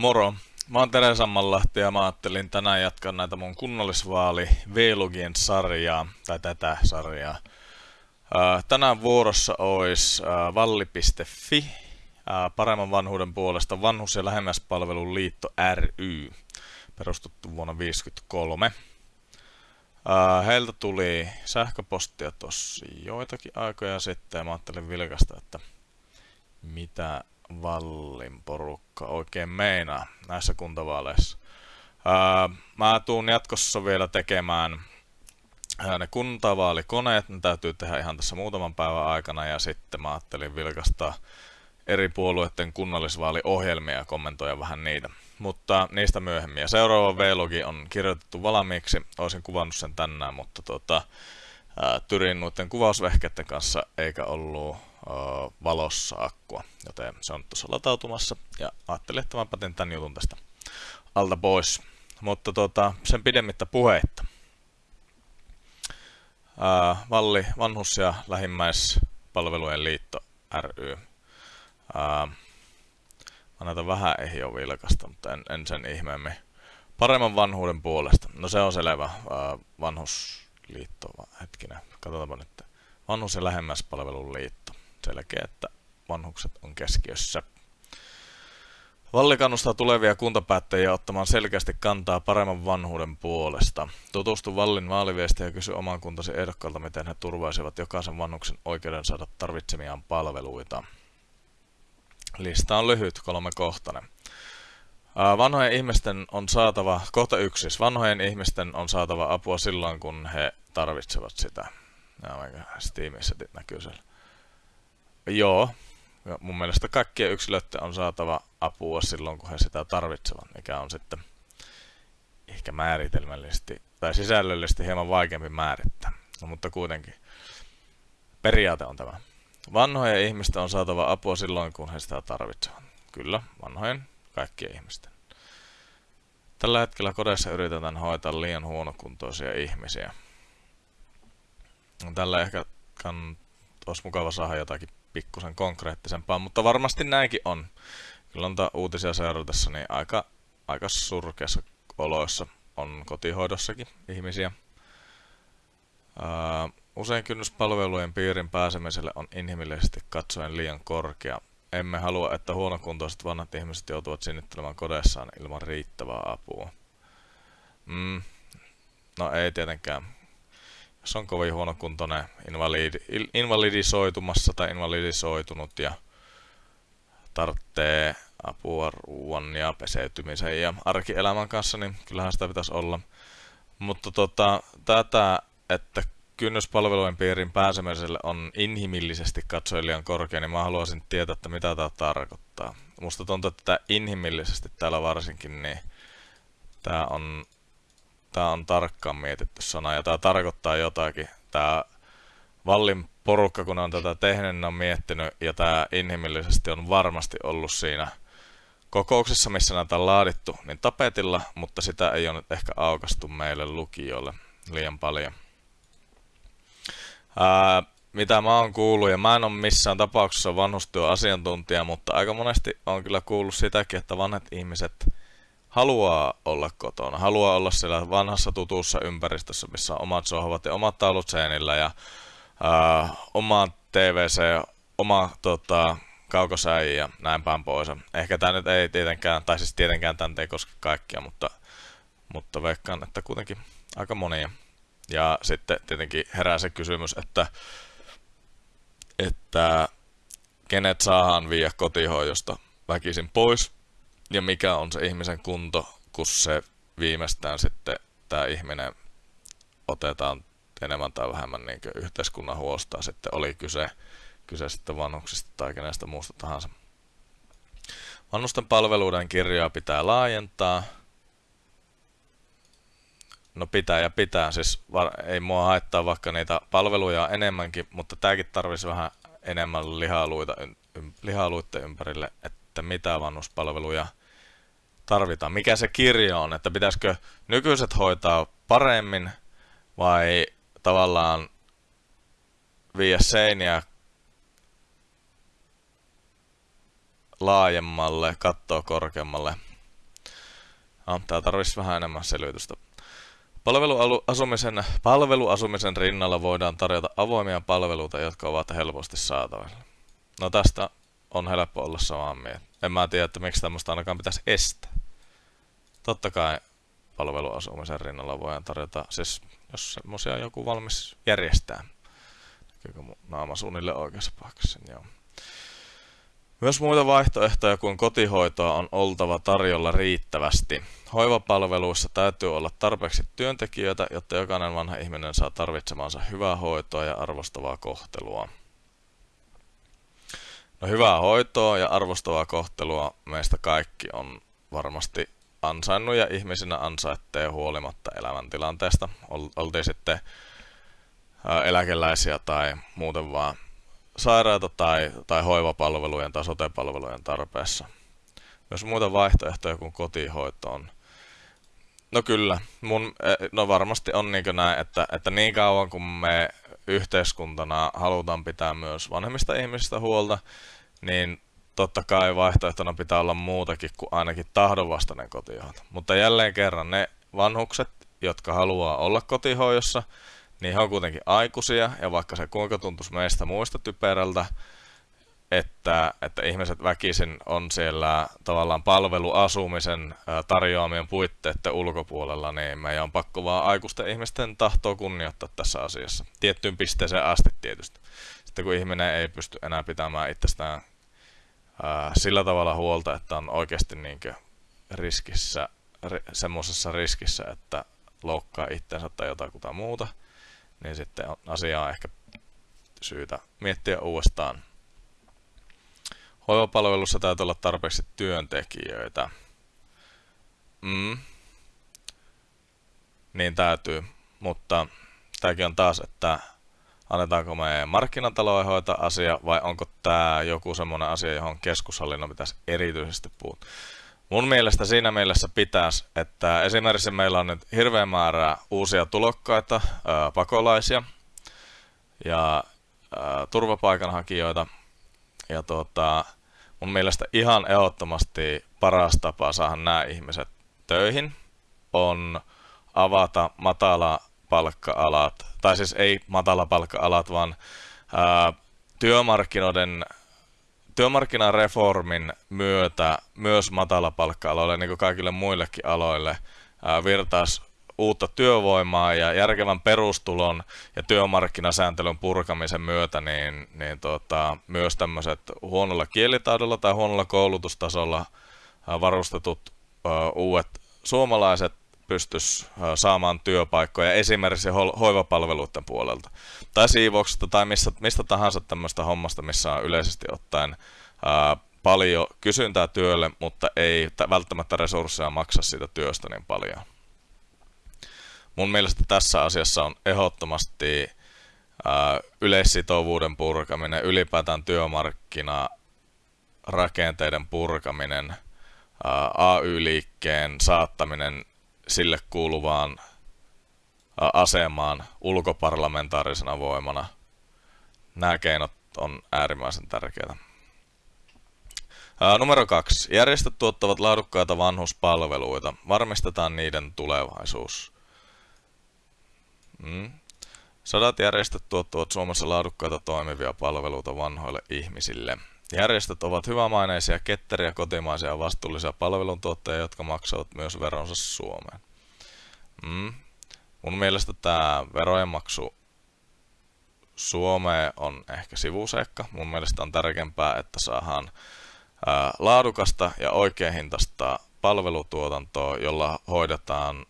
Moro! Mä oon Tere Sammanlahti ja mä ajattelin tänään jatkaa näitä mun kunnallisvaali Vlogien sarjaa, tai tätä sarjaa. Tänään vuorossa ois valli.fi, paremman vanhuuden puolesta vanhus- ja lähemmäspalvelun liitto ry, perustettu vuonna 1953. Heiltä tuli sähköpostia tossa joitakin aikoja sitten ja mä ajattelin vilkasta, että mitä Vallin porukka oikein meinaa näissä kuntavaaleissa. Ää, mä tuun jatkossa vielä tekemään ne kuntavaalikoneet, ne täytyy tehdä ihan tässä muutaman päivän aikana ja sitten mä ajattelin vilkastaa eri puolueiden kunnallisvaaliohjelmia ja kommentoida vähän niitä. Mutta niistä myöhemmin. Ja seuraava vlogi on kirjoitettu valmiiksi. Olisin kuvannut sen tänään, mutta tota, tyrin noiden kuvausvehkeiden kanssa eikä ollut valossa akkua, joten se on tuossa latautumassa ja ajattelin, että mä patin tämän jutun tästä alta pois. Mutta tota, sen pidemmittä puheitta. Valli, Vanhus- ja Lähimmäispalvelujen liitto ry. Ää, mä näitä vähän ehjo vilkasta, mutta en, en sen ihmeemmin. Paremman vanhuuden puolesta. No se on selvä. Ää, vanhusliitto, hetkinen, katsotaanpa nyt. Vanhus- ja Lähemmäispalvelun liitto selkeä, että vanhukset on keskiössä. Valli kannustaa tulevia kuntapäättäjiä ottamaan selkeästi kantaa paremman vanhuuden puolesta. Tutustu Vallin vaaliviestiä ja kysy oman kuntasi ehdokkaalta, miten he turvaisivat jokaisen vanhuksen oikeuden saada tarvitsemiaan palveluita. Lista on lyhyt, kolmekohtainen. Vanhojen ihmisten on saatava, kohta yksi, siis vanhojen ihmisten on saatava apua silloin, kun he tarvitsevat sitä. Ja Steamissa näkyy siellä. Joo. Mun mielestä kaikkien yksilöiden on saatava apua silloin, kun he sitä tarvitsevat, mikä on sitten ehkä määritelmällisesti tai sisällöllisesti hieman vaikeampi määrittää. No, mutta kuitenkin periaate on tämä. Vanhojen ihmisten on saatava apua silloin, kun he sitä tarvitsevat. Kyllä, vanhojen, kaikkien ihmisten. Tällä hetkellä kodeissa yritetään hoitaa liian huonokuntoisia ihmisiä. Tällä ehkä kann, olisi mukava saada jotakin pikkusen konkreettisempaa, mutta varmasti näinkin on. Kyllä on uutisia seuratessa, niin aika, aika surkeassa oloissa on kotihoidossakin ihmisiä. Usein kynnys palvelujen piirin pääsemiselle on inhimillisesti katsoen liian korkea. Emme halua, että huonokuntoiset vanhat ihmiset joutuvat sinnittelemään kodessaan ilman riittävää apua. Mm, no ei tietenkään jos on kovin huonokuntoinen invalidi, invalidisoitumassa tai invalidisoitunut ja tarvitsee apua ruoan ja peseytymisen ja arkielämän kanssa, niin kyllähän sitä pitäisi olla. Mutta tota, tätä, että kynnyspalvelujen piirin pääsemiselle on inhimillisesti katsoen liian korkea, niin mä haluaisin tietää, että mitä tämä tarkoittaa. Musta tuntuu, että inhimillisesti täällä varsinkin, niin tämä on Tämä on tarkkaan mietitty sana ja tämä tarkoittaa jotakin. Tämä Vallin porukka, kun on tätä tehnyt, niin on miettinyt ja tämä inhimillisesti on varmasti ollut siinä kokouksessa, missä näitä on laadittu, niin tapetilla, mutta sitä ei ole nyt ehkä aukastu meille lukijoille liian paljon. Ää, mitä mä oon kuullut, ja mä en ole missään tapauksessa vanhustyöasiantuntija, mutta aika monesti on kyllä kuullut sitäkin, että vanhat ihmiset haluaa olla kotona, haluaa olla siellä vanhassa tutussa ympäristössä, missä on omat sohvat ja omat taulut seinillä ja ää, oma TVC, oma tota, kaukosäi ja näin päin pois. Ehkä tämä nyt ei tietenkään, tai siis tietenkään tämä ei koske kaikkia, mutta, mutta veikkaan, että kuitenkin aika monia. Ja sitten tietenkin herää se kysymys, että, että kenet saadaan viiä kotihoidosta väkisin pois, ja mikä on se ihmisen kunto, kun se viimeistään sitten tämä ihminen otetaan enemmän tai vähemmän niin yhteiskunnan huostaa sitten oli kyse, kyse sitten vanhuksista tai kenestä muusta tahansa. Vanhusten palveluiden kirjaa pitää laajentaa. No pitää ja pitää, siis ei mua haittaa vaikka niitä palveluja enemmänkin, mutta tämäkin tarvisi vähän enemmän lihaluita, lihaluiden ympärille, että mitä vanhuspalveluja tarvitaan? Mikä se kirjo on, että pitäisikö nykyiset hoitaa paremmin vai tavallaan viiä seiniä laajemmalle, kattoa korkeammalle. No, tää tarvitsisi vähän enemmän selvitystä. Palveluasumisen, palveluasumisen rinnalla voidaan tarjota avoimia palveluita, jotka ovat helposti saatavilla. No tästä on helppo olla samaa mieltä. En mä tiedä, että miksi tämmöistä ainakaan pitäisi estää. Totta kai palveluasumisen rinnalla voidaan tarjota, siis jos semmoisia joku valmis järjestää. Näkyykö mun naama suunnilleen oikeassa paikassa? Joo. Myös muita vaihtoehtoja kuin kotihoitoa on oltava tarjolla riittävästi. Hoivapalveluissa täytyy olla tarpeeksi työntekijöitä, jotta jokainen vanha ihminen saa tarvitsemansa hyvää hoitoa ja arvostavaa kohtelua. No hyvää hoitoa ja arvostavaa kohtelua meistä kaikki on varmasti ansainnut ja ihmisinä ansaittee huolimatta elämäntilanteesta. Oltiin sitten eläkeläisiä tai muuten vaan sairaita tai, tai hoivapalvelujen tai sotepalvelujen tarpeessa. Myös muita vaihtoehtoja kuin kotihoito on. No kyllä, mun, e, no varmasti on niin näin, että, että niin kauan kun me yhteiskuntana halutaan pitää myös vanhemmista ihmisistä huolta, niin totta kai vaihtoehtona pitää olla muutakin kuin ainakin tahdonvastainen kotihoito. Mutta jälleen kerran ne vanhukset, jotka haluaa olla kotihoidossa, niin he on kuitenkin aikuisia, ja vaikka se kuinka tuntuisi meistä muista typerältä, että, että ihmiset väkisin on siellä tavallaan palveluasumisen tarjoamien puitteiden ulkopuolella, niin meidän on pakko vaan aikuisten ihmisten tahtoa kunnioittaa tässä asiassa. Tiettyyn pisteeseen asti tietysti. Sitten kun ihminen ei pysty enää pitämään itsestään ää, sillä tavalla huolta, että on oikeasti niinkö riskissä, ri, semmoisessa riskissä, että loukkaa itsensä tai jotakuta muuta, niin sitten on asiaa ehkä syytä miettiä uudestaan. Hoivapalvelussa täytyy olla tarpeeksi työntekijöitä. Mm. Niin täytyy, mutta tämäkin on taas, että annetaanko me markkinatalouden hoitaa asia vai onko tämä joku semmoinen asia, johon keskushallinnon pitäisi erityisesti puuttua. Mun mielestä siinä mielessä pitäisi, että esimerkiksi meillä on nyt hirveän määrä uusia tulokkaita, pakolaisia ja turvapaikanhakijoita. Ja tuota, mun mielestä ihan ehdottomasti paras tapa saada nämä ihmiset töihin on avata matala palkka-alat, tai siis ei matala palkka-alat, vaan ää, työmarkkinoiden työmarkkinareformin myötä myös matalapalkka-aloille, niin kuin kaikille muillekin aloille, virtaisi uutta työvoimaa ja järkevän perustulon ja työmarkkinasääntelyn purkamisen myötä niin, niin tota, myös tämmöiset huonolla kielitaidolla tai huonolla koulutustasolla varustetut uudet suomalaiset pystyisi saamaan työpaikkoja esimerkiksi hoivapalveluiden puolelta tai siivouksesta tai mistä, mistä tahansa tämmöistä hommasta, missä on yleisesti ottaen ää, paljon kysyntää työlle, mutta ei välttämättä resursseja maksa siitä työstä niin paljon. Mun mielestä tässä asiassa on ehdottomasti ää, yleissitovuuden purkaminen, ylipäätään työmarkkina rakenteiden purkaminen, AY-liikkeen saattaminen sille kuuluvaan asemaan ulkoparlamentaarisena voimana. Nämä keinot on äärimmäisen tärkeitä. numero kaksi. Järjestöt tuottavat laadukkaita vanhuspalveluita. Varmistetaan niiden tulevaisuus. Mm. Sadat järjestöt tuottavat Suomessa laadukkaita toimivia palveluita vanhoille ihmisille. Järjestöt ovat hyvämaineisia, ketteriä, kotimaisia ja vastuullisia palveluntuottajia, jotka maksavat myös veronsa Suomeen. Mm. Mun mielestä tämä verojen maksu Suomeen on ehkä sivuseikka. Mun mielestä on tärkeämpää, että saadaan ää, laadukasta ja oikeahintaista palvelutuotantoa, jolla hoidetaan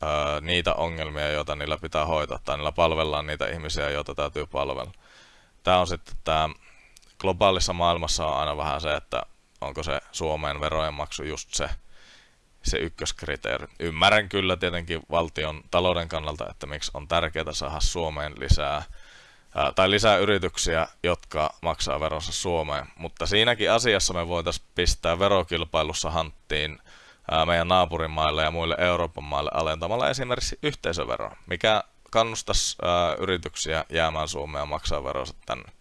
ää, niitä ongelmia, joita niillä pitää hoitaa, tai niillä palvellaan niitä ihmisiä, joita täytyy palvella. Tämä on sitten tämä globaalissa maailmassa on aina vähän se, että onko se Suomeen verojen maksu just se, se ykköskriteeri. Ymmärrän kyllä tietenkin valtion talouden kannalta, että miksi on tärkeää saada Suomeen lisää ää, tai lisää yrityksiä, jotka maksaa veronsa Suomeen. Mutta siinäkin asiassa me voitaisiin pistää verokilpailussa hanttiin meidän naapurimaille ja muille Euroopan maille alentamalla esimerkiksi yhteisöveroa, mikä kannustaisi yrityksiä jäämään Suomeen ja maksaa veronsa tänne.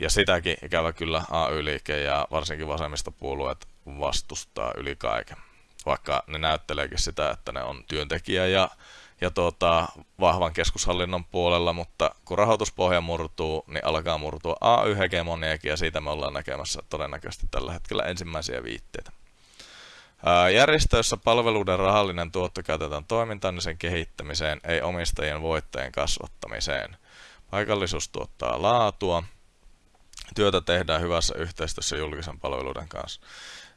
Ja sitäkin ikävä kyllä AY-liike ja varsinkin vasemmistopuolueet vastustaa yli kaiken. Vaikka ne näytteleekin sitä, että ne on työntekijä ja, ja tuota, vahvan keskushallinnon puolella, mutta kun rahoituspohja murtuu, niin alkaa murtua AY-hegemoniakin ja siitä me ollaan näkemässä todennäköisesti tällä hetkellä ensimmäisiä viitteitä. Järjestöissä palveluiden rahallinen tuotto käytetään toimintaan ja sen kehittämiseen, ei omistajien voittajien kasvattamiseen. Paikallisuus tuottaa laatua. Työtä tehdään hyvässä yhteistyössä julkisen palveluiden kanssa.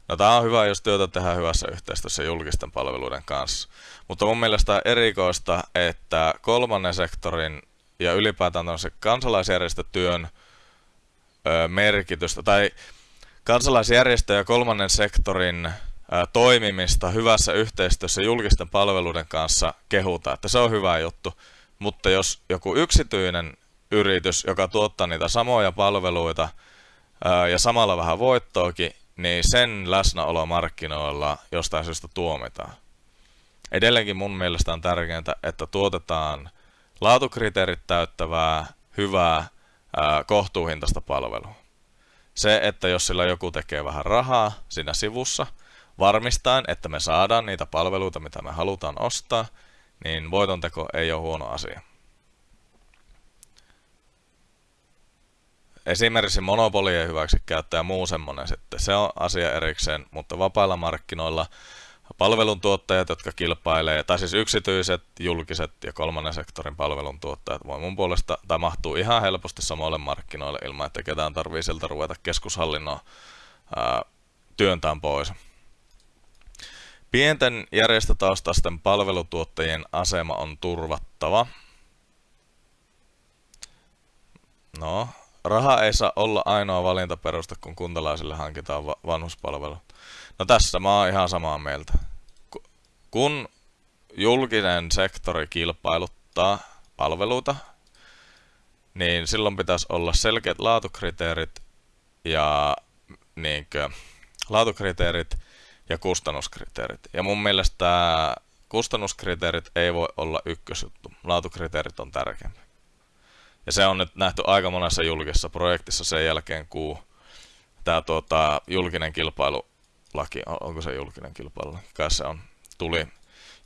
No tämä on hyvä, jos työtä tehdään hyvässä yhteistyössä julkisten palveluiden kanssa. Mutta mun mielestä on erikoista, että kolmannen sektorin ja ylipäätään kansalaisjärjestötyön ö, merkitystä, tai kansalaisjärjestö ja kolmannen sektorin toimimista hyvässä yhteistyössä julkisten palveluiden kanssa kehuta, että se on hyvä juttu. Mutta jos joku yksityinen yritys, joka tuottaa niitä samoja palveluita ja samalla vähän voittoakin, niin sen läsnäolo markkinoilla jostain syystä tuomitaan. Edelleenkin mun mielestä on tärkeintä, että tuotetaan laatukriteerit täyttävää, hyvää, kohtuuhintaista palvelua. Se, että jos sillä joku tekee vähän rahaa siinä sivussa – varmistaen, että me saadaan niitä palveluita, mitä me halutaan ostaa, niin voitonteko ei ole huono asia. Esimerkiksi monopolien hyväksikäyttö ja muu semmoinen sitten, se on asia erikseen, mutta vapailla markkinoilla palveluntuottajat, jotka kilpailee, tai siis yksityiset, julkiset ja kolmannen sektorin palveluntuottajat voi mun puolesta, tai mahtuu ihan helposti samoille markkinoille ilman, että ketään tarvii sieltä ruveta keskushallinnon ää, työntään pois. Pienten järjestötaustaisten palvelutuottajien asema on turvattava. No, raha ei saa olla ainoa valintaperuste, kun kuntalaisille hankitaan va- vanhuspalvelu. No tässä mä oon ihan samaa mieltä. Kun julkinen sektori kilpailuttaa palveluita, niin silloin pitäisi olla selkeät laatukriteerit ja niinkö, laatukriteerit ja kustannuskriteerit. Ja mun mielestä kustannuskriteerit ei voi olla ykkösjuttu. Laatukriteerit on tärkeämpi. Ja se on nyt nähty aika monessa julkisessa projektissa sen jälkeen, kun tämä tuota, julkinen kilpailulaki, onko se julkinen kilpailu, kai se on, tuli,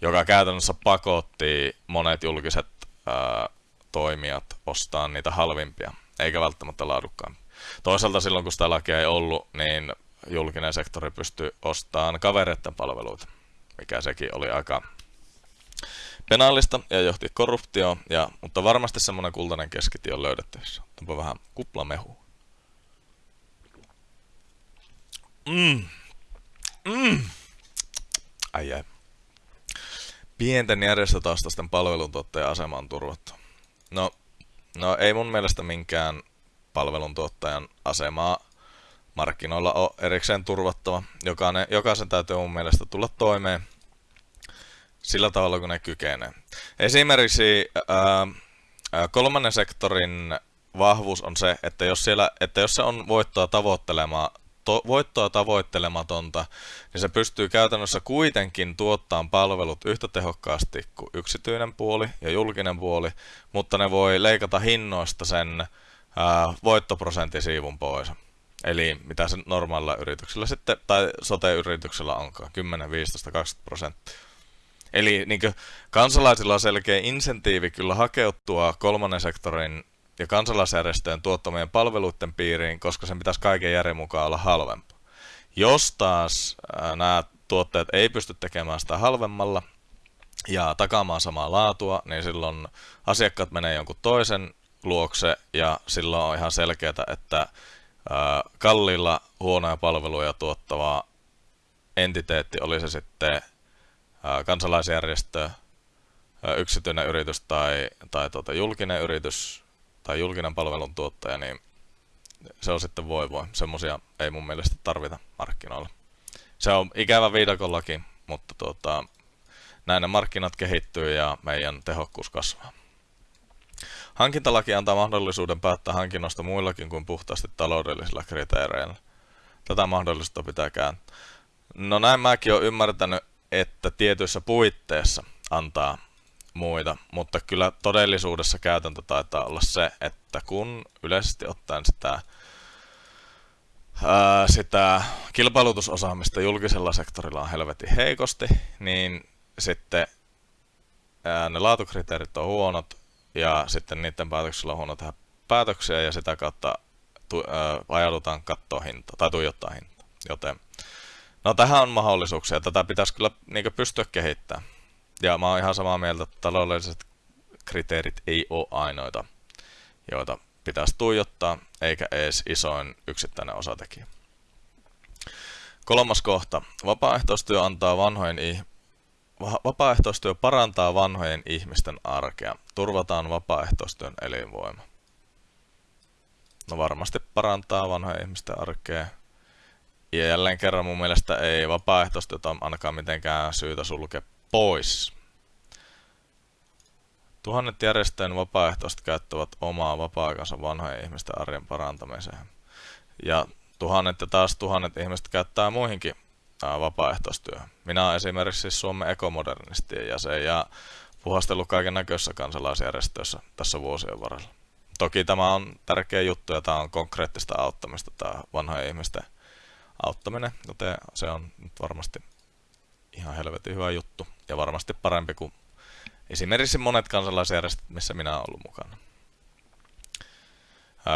joka käytännössä pakotti monet julkiset ää, toimijat ostaa niitä halvimpia, eikä välttämättä laadukkaampia. Toisaalta silloin, kun sitä lakia ei ollut, niin julkinen sektori pystyy ostamaan kavereiden palveluita, mikä sekin oli aika penaalista ja johti korruptioon, ja, mutta varmasti semmoinen kultainen keskitie on löydettävissä. Ottanpa vähän kuplamehu. Mm. Mm. Ai ai. Pienten järjestötaustaisten palveluntuottajan asema on turvattu. No, no ei mun mielestä minkään palveluntuottajan asemaa markkinoilla on erikseen turvattava. Jokainen, jokaisen täytyy mun mielestä tulla toimeen sillä tavalla, kun ne kykenee. Esimerkiksi ää, kolmannen sektorin vahvuus on se, että jos, siellä, että jos se on voittoa tavoittelemaan, to, voittoa tavoittelematonta, niin se pystyy käytännössä kuitenkin tuottamaan palvelut yhtä tehokkaasti kuin yksityinen puoli ja julkinen puoli, mutta ne voi leikata hinnoista sen ää, voittoprosenttisiivun pois. Eli mitä se normaalilla yrityksellä sitten, tai sote-yrityksellä onkaan, 10, 15, 20 prosenttia. Eli niin kansalaisilla on selkeä insentiivi kyllä hakeutua kolmannen sektorin ja kansalaisjärjestöjen tuottamien palveluiden piiriin, koska sen pitäisi kaiken järjen mukaan olla halvempaa. Jos taas nämä tuotteet ei pysty tekemään sitä halvemmalla ja takaamaan samaa laatua, niin silloin asiakkaat menee jonkun toisen luokse ja silloin on ihan selkeää, että kalliilla huonoja palveluja tuottava entiteetti, oli se sitten kansalaisjärjestö, yksityinen yritys tai, tai tuota, julkinen yritys tai julkinen palveluntuottaja, niin se on sitten voi voi. Semmoisia ei mun mielestä tarvita markkinoilla. Se on ikävä viidakollakin, mutta tuota, näin ne markkinat kehittyy ja meidän tehokkuus kasvaa. Hankintalaki antaa mahdollisuuden päättää hankinnosta muillakin kuin puhtaasti taloudellisilla kriteereillä. Tätä mahdollisuutta pitää kääntää. No näin mäkin olen ymmärtänyt, että tietyissä puitteissa antaa muita, mutta kyllä todellisuudessa käytäntö taitaa olla se, että kun yleisesti ottaen sitä ää, sitä kilpailutusosaamista julkisella sektorilla on helvetin heikosti, niin sitten ää, ne laatukriteerit on huonot ja sitten niiden päätöksillä on huono tehdä päätöksiä ja sitä kautta tu, ää, ajaudutaan katsoa hinta tai tuijottaa hinta. Joten no tähän on mahdollisuuksia. Tätä pitäisi kyllä niin pystyä kehittämään. Ja mä oon ihan samaa mieltä, että taloudelliset kriteerit ei ole ainoita, joita pitäisi tuijottaa, eikä edes isoin yksittäinen osatekijä. Kolmas kohta. Vapaaehtoistyö antaa vanhojen Vapaaehtoistyö parantaa vanhojen ihmisten arkea. Turvataan vapaaehtoistyön elinvoima. No varmasti parantaa vanhojen ihmisten arkea. Ja jälleen kerran mun mielestä ei vapaaehtoistyötä ainakaan mitenkään syytä sulkea pois. Tuhannet järjestöjen vapaaehtoiset käyttävät omaa vapaa-aikansa vanhojen ihmisten arjen parantamiseen. Ja tuhannet ja taas tuhannet ihmiset käyttää muihinkin vapaaehtoistyöhön. Minä olen esimerkiksi siis Suomen ekomodernistien jäsen ja puhastellut kaiken näköisissä kansalaisjärjestöissä tässä vuosien varrella. Toki tämä on tärkeä juttu ja tämä on konkreettista auttamista, tämä vanhojen ihmisten auttaminen, joten se on nyt varmasti ihan helvetin hyvä juttu ja varmasti parempi kuin esimerkiksi monet kansalaisjärjestöt, missä minä olen ollut mukana.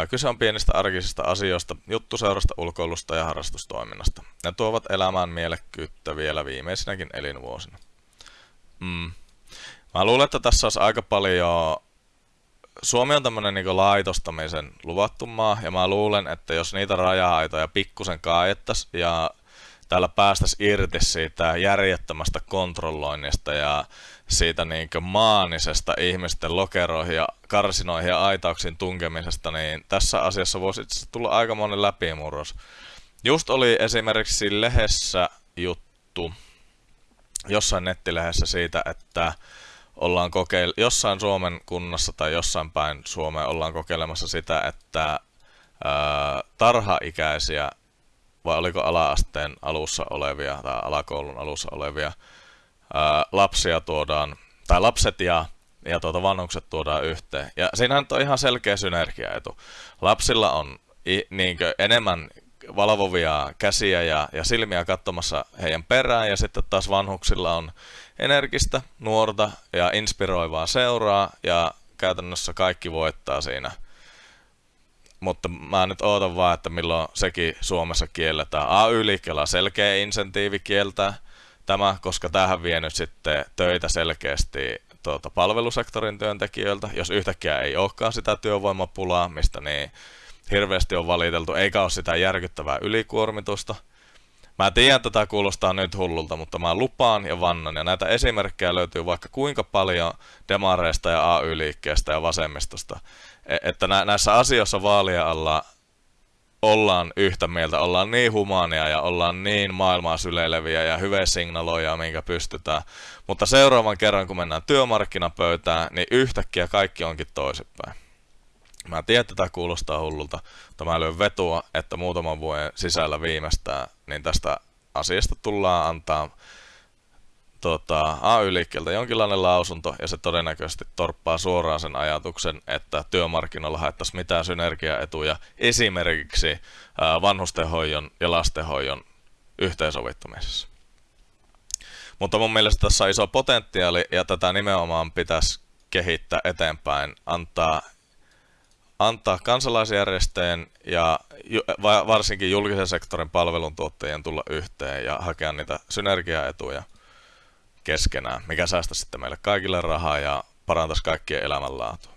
Kyse on pienistä arkisista asioista, juttuseurasta, ulkoilusta ja harrastustoiminnasta. Ne tuovat elämään mielekkyyttä vielä viimeisinäkin elinvuosina. Mm. Mä luulen, että tässä olisi aika paljon... Suomi on tämmöinen niin laitostamisen luvattu maa, ja mä luulen, että jos niitä raja-aitoja pikkusen kaajettaisiin ja täällä päästäisiin irti siitä järjettömästä kontrolloinnista ja siitä niin maanisesta ihmisten lokeroihin ja karsinoihin ja aitauksiin tunkemisesta, niin tässä asiassa voisi itse tulla aika monen läpimurros. Just oli esimerkiksi lehdessä juttu, jossain nettilehdessä siitä, että ollaan kokeil- jossain Suomen kunnassa tai jossain päin Suomea ollaan kokeilemassa sitä, että ää, tarhaikäisiä vai oliko ala-asteen alussa olevia tai alakoulun alussa olevia ää, lapsia tuodaan, tai lapset ja, ja tuota vanhukset tuodaan yhteen. Ja siinähän on ihan selkeä synergiaetu. Lapsilla on niinkö, enemmän valvovia käsiä ja, ja silmiä katsomassa heidän perään, ja sitten taas vanhuksilla on energistä, nuorta ja inspiroivaa seuraa, ja käytännössä kaikki voittaa siinä – mutta mä nyt ootan vaan, että milloin sekin Suomessa kielletään. AY-liikkeellä selkeä insentiivi kieltää tämä, koska tähän vie nyt sitten töitä selkeästi tuota, palvelusektorin työntekijöiltä, jos yhtäkkiä ei olekaan sitä työvoimapulaa, mistä niin hirveästi on valiteltu, eikä ole sitä järkyttävää ylikuormitusta. Mä tiedän, että tämä kuulostaa nyt hullulta, mutta mä lupaan ja vannan, ja näitä esimerkkejä löytyy vaikka kuinka paljon demareista ja AY-liikkeestä ja vasemmistosta, E, että nä- näissä asioissa vaalia alla ollaan yhtä mieltä, ollaan niin humaania ja ollaan niin maailmaa syleileviä ja hyviä signaloja, minkä pystytään. Mutta seuraavan kerran, kun mennään työmarkkinapöytään, niin yhtäkkiä kaikki onkin toisinpäin. Mä tiedän, että tämä kuulostaa hullulta, mutta mä lyön vetua, että muutaman vuoden sisällä viimeistään, niin tästä asiasta tullaan antaa tota, AY-liikkeeltä jonkinlainen lausunto, ja se todennäköisesti torppaa suoraan sen ajatuksen, että työmarkkinoilla haettaisiin mitään synergiaetuja esimerkiksi ää, vanhustenhoidon ja lastenhoidon yhteensovittamisessa. Mutta mun mielestä tässä on iso potentiaali, ja tätä nimenomaan pitäisi kehittää eteenpäin, antaa, antaa kansalaisjärjestöjen ja varsinkin julkisen sektorin palveluntuottajien tulla yhteen ja hakea niitä synergiaetuja keskenään, mikä säästä sitten meille kaikille rahaa ja parantaisi kaikkien elämänlaatua.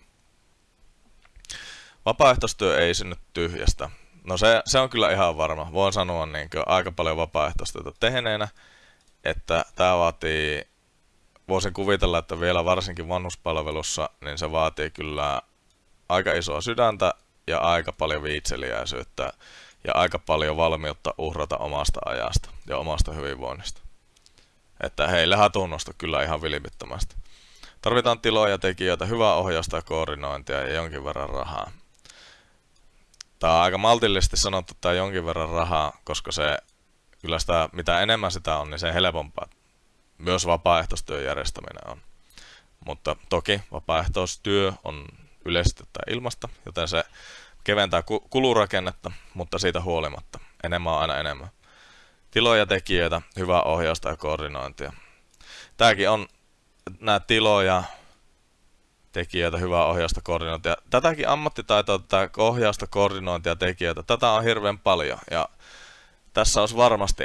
Vapaaehtoistyö ei synny tyhjästä. No se, se on kyllä ihan varma. Voin sanoa niin aika paljon vapaaehtoistyötä tehneenä, että tämä vaatii, voisin kuvitella, että vielä varsinkin vanhuspalvelussa, niin se vaatii kyllä aika isoa sydäntä ja aika paljon viitseliäisyyttä ja aika paljon valmiutta uhrata omasta ajasta ja omasta hyvinvoinnista. Että heille hatunnosta kyllä ihan vilpittömästi. Tarvitaan tiloja, tekijöitä, hyvää ohjausta ja koordinointia ja jonkin verran rahaa. Tämä on aika maltillisesti sanottu tämä jonkin verran rahaa, koska se kyllä sitä, mitä enemmän sitä on, niin se helpompaa. Myös vapaaehtoistyön järjestäminen on. Mutta toki vapaaehtoistyö on yleisesti ilmasta, joten se keventää kulurakennetta, mutta siitä huolimatta. enemmän on aina enemmän. Tiloja, tekijöitä, hyvää ohjausta ja koordinointia. Tämäkin on nämä tiloja, tekijöitä, hyvää ohjausta, koordinointia. Tätäkin ammattitaitoa, tätä ohjausta, koordinointia, tekijöitä, tätä on hirveän paljon. Ja tässä olisi varmasti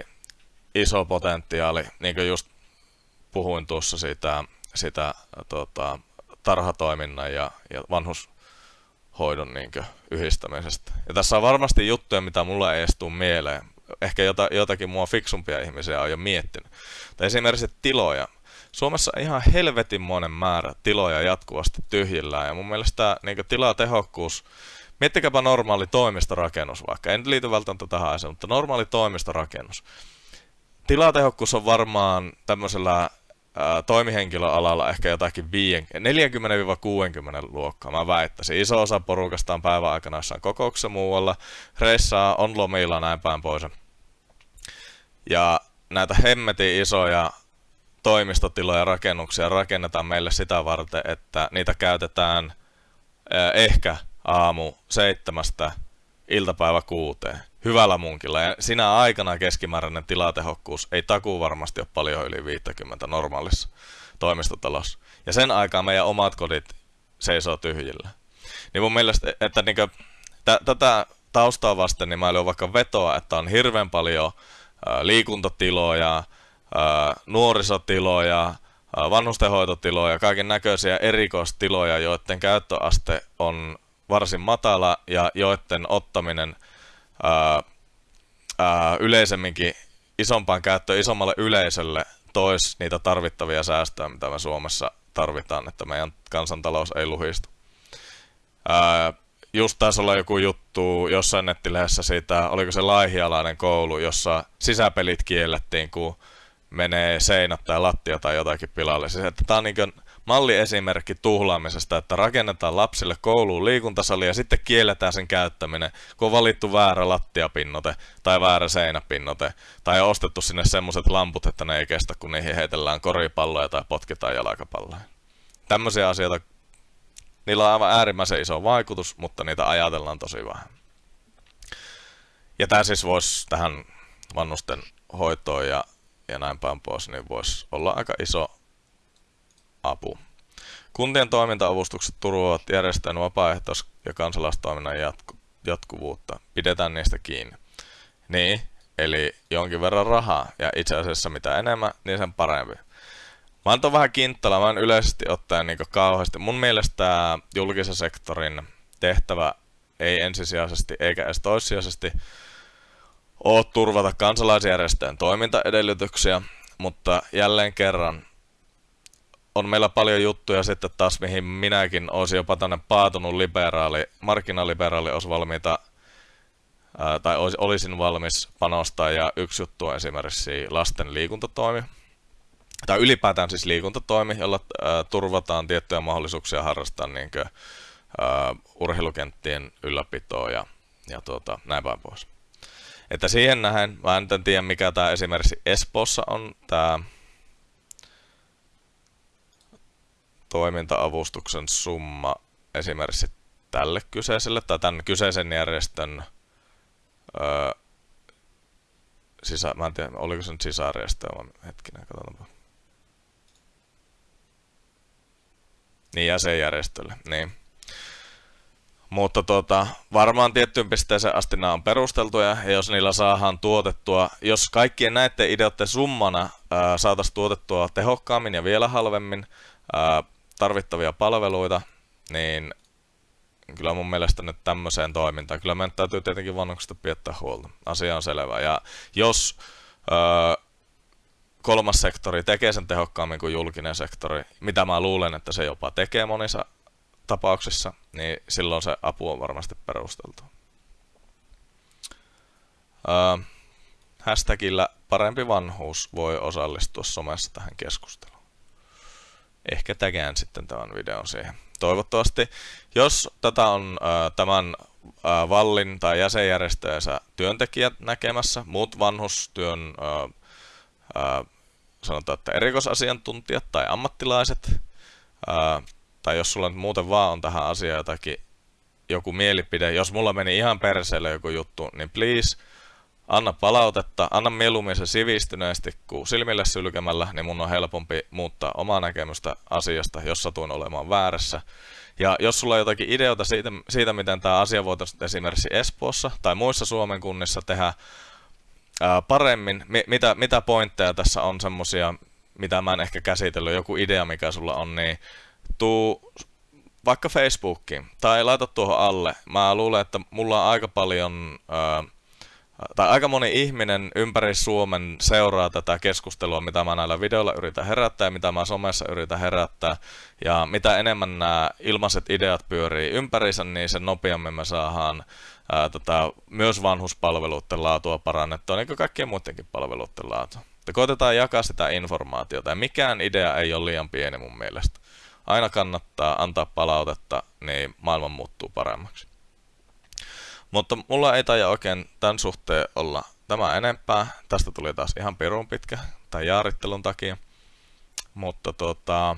iso potentiaali, niin kuin just puhuin tuossa sitä, sitä tota, tarhatoiminnan ja, ja vanhushoidon niin yhdistämisestä. Ja tässä on varmasti juttuja, mitä mulla ei edes tule mieleen. Ehkä jota, jotakin mua fiksumpia ihmisiä on jo miettinyt. Tai esimerkiksi tiloja. Suomessa on ihan helvetinmoinen määrä tiloja jatkuvasti tyhjillään. Ja mun mielestä niin tilatehokkuus, miettikääpä normaali toimistorakennus vaikka, en liity välttämättä tähän asiaan, mutta normaali toimistorakennus. Tilatehokkuus on varmaan tämmöisellä toimihenkilöalalla ehkä jotakin 40-60 luokkaa, mä väittäisin. Iso osa porukasta on päivän aikana jossain kokouksessa muualla, reissaa, on lomilla näin päin pois. Ja näitä hemmetin isoja toimistotiloja rakennuksia rakennetaan meille sitä varten, että niitä käytetään ehkä aamu seitsemästä iltapäivä kuuteen hyvällä munkilla. Ja sinä aikana keskimääräinen tilatehokkuus ei takuu varmasti ole paljon yli 50 normaalissa toimistotalossa. Ja sen aikaa meidän omat kodit seisoo tyhjillä. Niin mun mielestä, että niinku, t- tätä taustaa vasten, niin mä olin vaikka vetoa, että on hirveän paljon liikuntatiloja, nuorisotiloja, vanhustenhoitotiloja, kaiken näköisiä erikoistiloja, joiden käyttöaste on varsin matala ja joiden ottaminen ää, ää, yleisemminkin isompaan käyttöön isommalle yleisölle tois niitä tarvittavia säästöjä, mitä me Suomessa tarvitaan, että meidän kansantalous ei luhistu. Ää, just taisi olla joku juttu jossain nettilehdessä siitä, oliko se laihialainen koulu, jossa sisäpelit kiellettiin, kun menee seinät tai lattia tai jotakin pilalle. Siis, että tämä on niin kuin, malliesimerkki tuhlaamisesta, että rakennetaan lapsille kouluun liikuntasali ja sitten kielletään sen käyttäminen, kun on valittu väärä lattiapinnote tai väärä seinäpinnote tai on ostettu sinne semmoiset lamput, että ne ei kestä, kun niihin heitellään koripalloja tai potkitaan jalkapalloja. Tämmöisiä asioita, niillä on aivan äärimmäisen iso vaikutus, mutta niitä ajatellaan tosi vähän. Ja tämä siis voisi tähän vannusten hoitoon ja, ja näin päin pois, niin voisi olla aika iso apu. Kuntien toimintaavustukset turvaavat järjestöjen vapaaehtois- ja kansalaistoiminnan jatku- jatkuvuutta. Pidetään niistä kiinni. Niin, eli jonkin verran rahaa, ja itse asiassa mitä enemmän, niin sen parempi. Mä oon vähän kinttala, mä en yleisesti ottaen niin kauheasti. Mun mielestä julkisen sektorin tehtävä ei ensisijaisesti eikä edes toissijaisesti ole turvata kansalaisjärjestöjen toimintaedellytyksiä, mutta jälleen kerran on meillä paljon juttuja sitten taas, mihin minäkin olisin jopa tänne paatunut liberaali, markkinaliberaali olisi valmiita, ää, tai olis, olisin valmis panostaa, ja yksi juttu on esimerkiksi lasten liikuntatoimi, tai ylipäätään siis liikuntatoimi, jolla ää, turvataan tiettyjä mahdollisuuksia harrastaa niin kuin, ää, urheilukenttien ylläpitoa ja, ja tuota, näin päin pois. Että siihen nähen, mä en tiedä mikä tämä esimerkiksi Espoossa on, tämä toimintaavustuksen summa esimerkiksi tälle kyseiselle tai tämän kyseisen järjestön öö, sisä, mä en tiedä, oliko se nyt sisarjärjestö, hetkinen, katsotaanpa. Niin, jäsenjärjestölle, niin. Mutta tota, varmaan tiettyyn pisteeseen asti nämä on perusteltuja, ja jos niillä saadaan tuotettua, jos kaikkien näiden ideoiden summana saataisiin tuotettua tehokkaammin ja vielä halvemmin, ää, tarvittavia palveluita, niin kyllä mun mielestä nyt tämmöiseen toimintaan, kyllä meidän täytyy tietenkin vanhuksista piettää huolta. Asia on selvä. Ja jos öö, kolmas sektori tekee sen tehokkaammin kuin julkinen sektori, mitä mä luulen, että se jopa tekee monissa tapauksissa, niin silloin se apu on varmasti perusteltu. Öö, hashtagillä parempi vanhuus voi osallistua somessa tähän keskusteluun ehkä tägään sitten tämän videon siihen. Toivottavasti, jos tätä on äh, tämän äh, Vallin tai jäsenjärjestöjensä työntekijät näkemässä, muut vanhustyön äh, äh, sanotaan, että erikoisasiantuntijat tai ammattilaiset, tai jos sulla nyt muuten vaan on tähän asiaan jotakin joku mielipide, jos mulla meni ihan perseelle joku juttu, niin please anna palautetta, anna mieluummin se sivistyneesti kuin silmille sylkemällä, niin mun on helpompi muuttaa omaa näkemystä asiasta, jos satuin olemaan väärässä. Ja jos sulla on jotakin ideoita siitä, siitä miten tämä asia voitaisiin esimerkiksi Espoossa tai muissa Suomen kunnissa tehdä ää, paremmin, mi- mitä, mitä pointteja tässä on semmosia, mitä mä en ehkä käsitellyt, joku idea mikä sulla on, niin tuu vaikka Facebookiin tai laita tuohon alle. Mä luulen, että mulla on aika paljon, ää, tai aika moni ihminen ympäri Suomen seuraa tätä keskustelua, mitä mä näillä videoilla yritän herättää ja mitä mä somessa yritän herättää. Ja mitä enemmän nämä ilmaiset ideat pyörii ympärissä, niin sen nopeammin me saadaan ää, tota, myös vanhuspalveluiden laatua parannettua, niin kuin kaikkien muidenkin palveluiden laatua. Ja koitetaan jakaa sitä informaatiota, ja mikään idea ei ole liian pieni mun mielestä aina kannattaa antaa palautetta, niin maailma muuttuu paremmaksi. Mutta mulla ei taida oikein tämän suhteen olla tämä enempää. Tästä tuli taas ihan pirun pitkä tai jaarittelun takia. Mutta tota,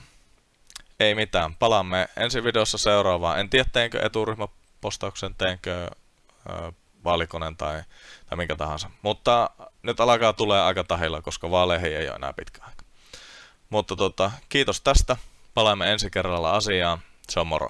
ei mitään. Palaamme ensi videossa seuraavaan. En tiedä teenkö eturyhmäpostauksen, teenkö ö, vaalikoneen tai, tai minkä tahansa. Mutta nyt alkaa tulee aika tahilla, koska vaaleihin ei ole enää pitkä aika. Mutta tota, kiitos tästä. Palaamme ensi kerralla asiaan. Se on moro.